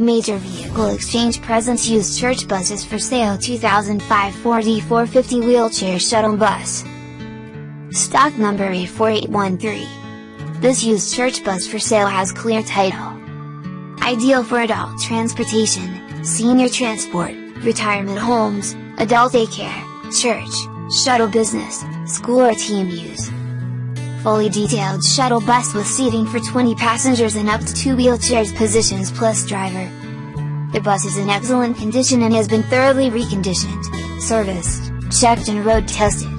Major Vehicle Exchange presents used church buses for sale 2005 Ford E450 wheelchair shuttle bus. Stock number A4813. This used church bus for sale has clear title. Ideal for adult transportation, senior transport, retirement homes, adult daycare, church, shuttle business, school or team use fully detailed shuttle bus with seating for 20 passengers and up to 2 wheelchairs positions plus driver. The bus is in excellent condition and has been thoroughly reconditioned, serviced, checked and road tested.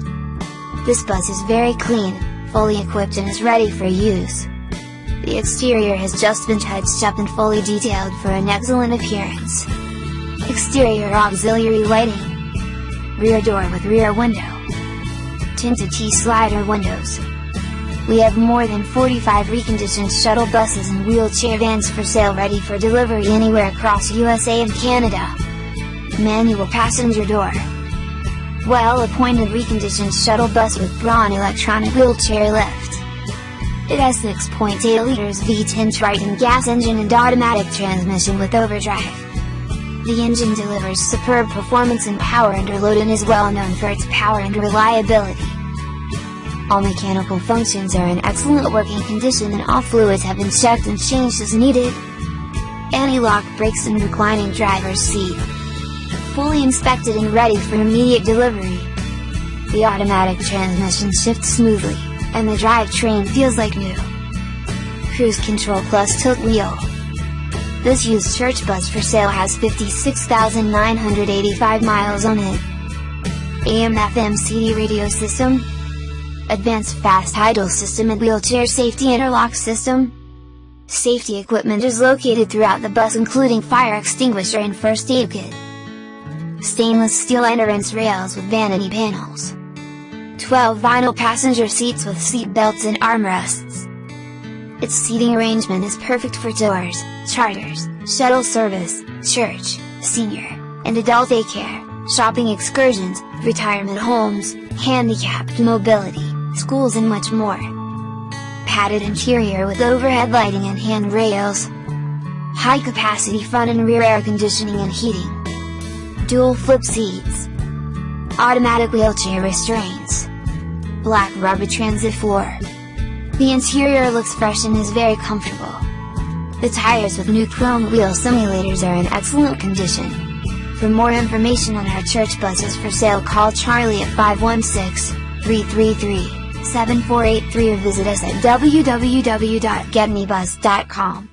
This bus is very clean, fully equipped and is ready for use. The exterior has just been touched up and fully detailed for an excellent appearance. Exterior auxiliary lighting. Rear door with rear window. Tinted T-slider windows. We have more than 45 reconditioned shuttle buses and wheelchair vans for sale ready for delivery anywhere across USA and Canada. Manual passenger door. Well-appointed reconditioned shuttle bus with Braun electronic wheelchair lift. It has 6.8 liters V10 Triton gas engine and automatic transmission with overdrive. The engine delivers superb performance and power under load and is well known for its power and reliability. All mechanical functions are in excellent working condition and all fluids have been checked and changed as needed. Anti-lock brakes and reclining driver's seat. Fully inspected and ready for immediate delivery. The automatic transmission shifts smoothly, and the drivetrain feels like new. Cruise control plus tilt wheel. This used church bus for sale has 56,985 miles on it. AM FM CD radio system, Advanced Fast Idle System and Wheelchair Safety Interlock System. Safety equipment is located throughout the bus including fire extinguisher and first aid kit. Stainless steel entrance rails with vanity panels. 12 vinyl passenger seats with seat belts and armrests. Its seating arrangement is perfect for tours, charters, shuttle service, church, senior, and adult daycare, shopping excursions, retirement homes, handicapped mobility, schools and much more. Padded interior with overhead lighting and handrails. High capacity front and rear air conditioning and heating. Dual flip seats. Automatic wheelchair restraints. Black rubber transit floor. The interior looks fresh and is very comfortable. The tires with new chrome wheel simulators are in excellent condition. For more information on our church buses for sale call Charlie at 516 333 7483 or visit us at www.getmebus.com.